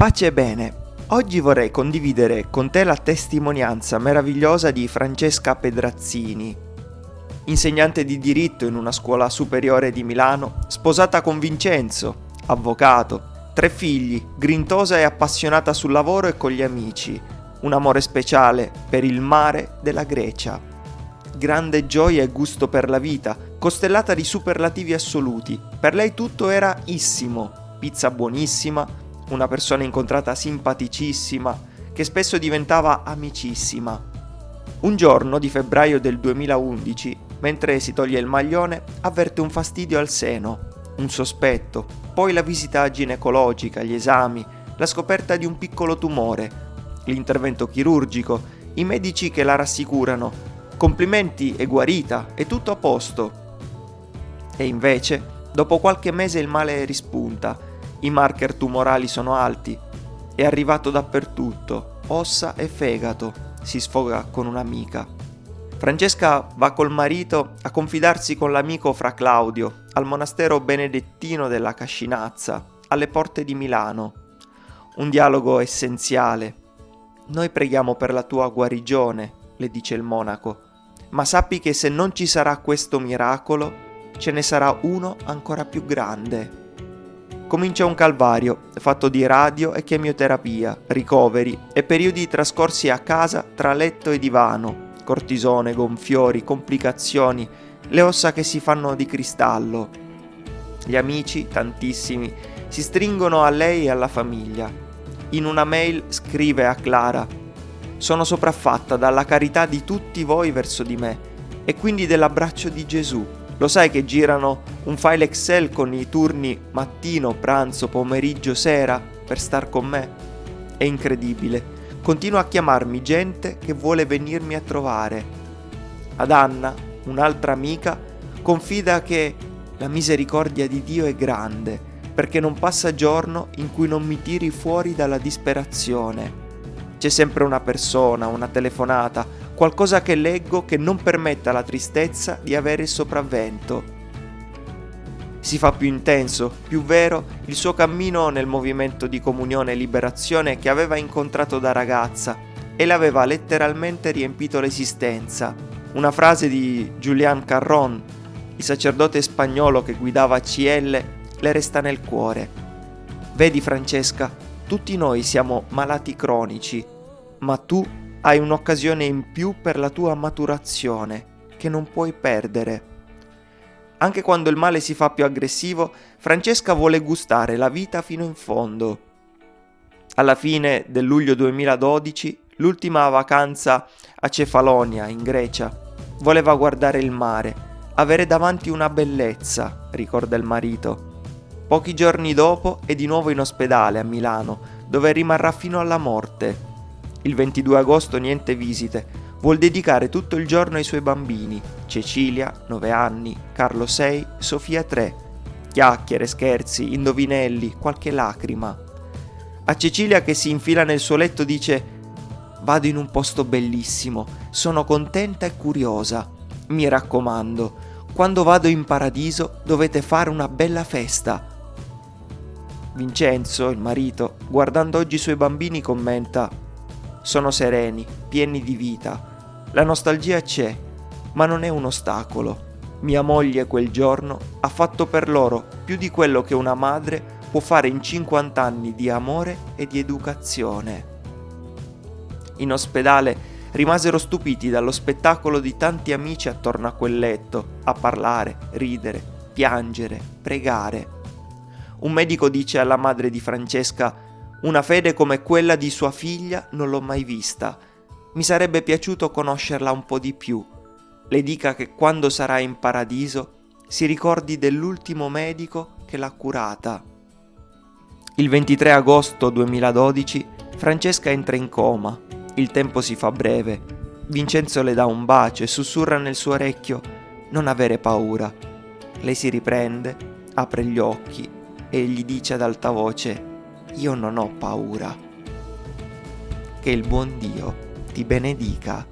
Pace e bene, oggi vorrei condividere con te la testimonianza meravigliosa di Francesca Pedrazzini, insegnante di diritto in una scuola superiore di Milano, sposata con Vincenzo, avvocato, tre figli, grintosa e appassionata sul lavoro e con gli amici, un amore speciale per il mare della Grecia. Grande gioia e gusto per la vita, costellata di superlativi assoluti. Per lei tutto era issimo, pizza buonissima, una persona incontrata simpaticissima, che spesso diventava amicissima. Un giorno di febbraio del 2011, mentre si toglie il maglione, avverte un fastidio al seno, un sospetto, poi la visita ginecologica, gli esami, la scoperta di un piccolo tumore, l'intervento chirurgico, i medici che la rassicurano, complimenti e guarita, è tutto a posto. E invece, dopo qualche mese il male rispunta i marker tumorali sono alti. È arrivato dappertutto, ossa e fegato, si sfoga con un'amica. Francesca va col marito a confidarsi con l'amico Fra Claudio al monastero benedettino della Cascinazza, alle porte di Milano. Un dialogo essenziale. Noi preghiamo per la tua guarigione, le dice il monaco, ma sappi che se non ci sarà questo miracolo, ce ne sarà uno ancora più grande comincia un calvario fatto di radio e chemioterapia, ricoveri e periodi trascorsi a casa tra letto e divano, cortisone, gonfiori, complicazioni, le ossa che si fanno di cristallo. Gli amici, tantissimi, si stringono a lei e alla famiglia. In una mail scrive a Clara Sono sopraffatta dalla carità di tutti voi verso di me e quindi dell'abbraccio di Gesù lo sai che girano un file Excel con i turni mattino, pranzo, pomeriggio, sera per star con me? È incredibile. Continua a chiamarmi gente che vuole venirmi a trovare. Ad Anna, un'altra amica, confida che la misericordia di Dio è grande, perché non passa giorno in cui non mi tiri fuori dalla disperazione. C'è sempre una persona, una telefonata, qualcosa che leggo che non permetta alla tristezza di avere il sopravvento. Si fa più intenso, più vero, il suo cammino nel movimento di comunione e liberazione che aveva incontrato da ragazza e le aveva letteralmente riempito l'esistenza. Una frase di Julian Carron, il sacerdote spagnolo che guidava CL, le resta nel cuore. Vedi Francesca, tutti noi siamo malati cronici, ma tu hai un'occasione in più per la tua maturazione che non puoi perdere. Anche quando il male si fa più aggressivo, Francesca vuole gustare la vita fino in fondo. Alla fine del luglio 2012, l'ultima vacanza a Cefalonia, in Grecia, voleva guardare il mare, avere davanti una bellezza, ricorda il marito. Pochi giorni dopo è di nuovo in ospedale a Milano, dove rimarrà fino alla morte il 22 agosto niente visite, vuol dedicare tutto il giorno ai suoi bambini, Cecilia, 9 anni, Carlo 6, Sofia 3. Chiacchiere, scherzi, indovinelli, qualche lacrima. A Cecilia che si infila nel suo letto dice Vado in un posto bellissimo, sono contenta e curiosa. Mi raccomando, quando vado in paradiso dovete fare una bella festa. Vincenzo, il marito, guardando oggi i suoi bambini, commenta sono sereni, pieni di vita. La nostalgia c'è, ma non è un ostacolo. Mia moglie quel giorno ha fatto per loro più di quello che una madre può fare in 50 anni di amore e di educazione. In ospedale rimasero stupiti dallo spettacolo di tanti amici attorno a quel letto, a parlare, ridere, piangere, pregare. Un medico dice alla madre di Francesca una fede come quella di sua figlia non l'ho mai vista. Mi sarebbe piaciuto conoscerla un po' di più. Le dica che quando sarà in paradiso si ricordi dell'ultimo medico che l'ha curata. Il 23 agosto 2012 Francesca entra in coma. Il tempo si fa breve. Vincenzo le dà un bacio e sussurra nel suo orecchio non avere paura. Lei si riprende, apre gli occhi e gli dice ad alta voce io non ho paura. Che il buon Dio ti benedica.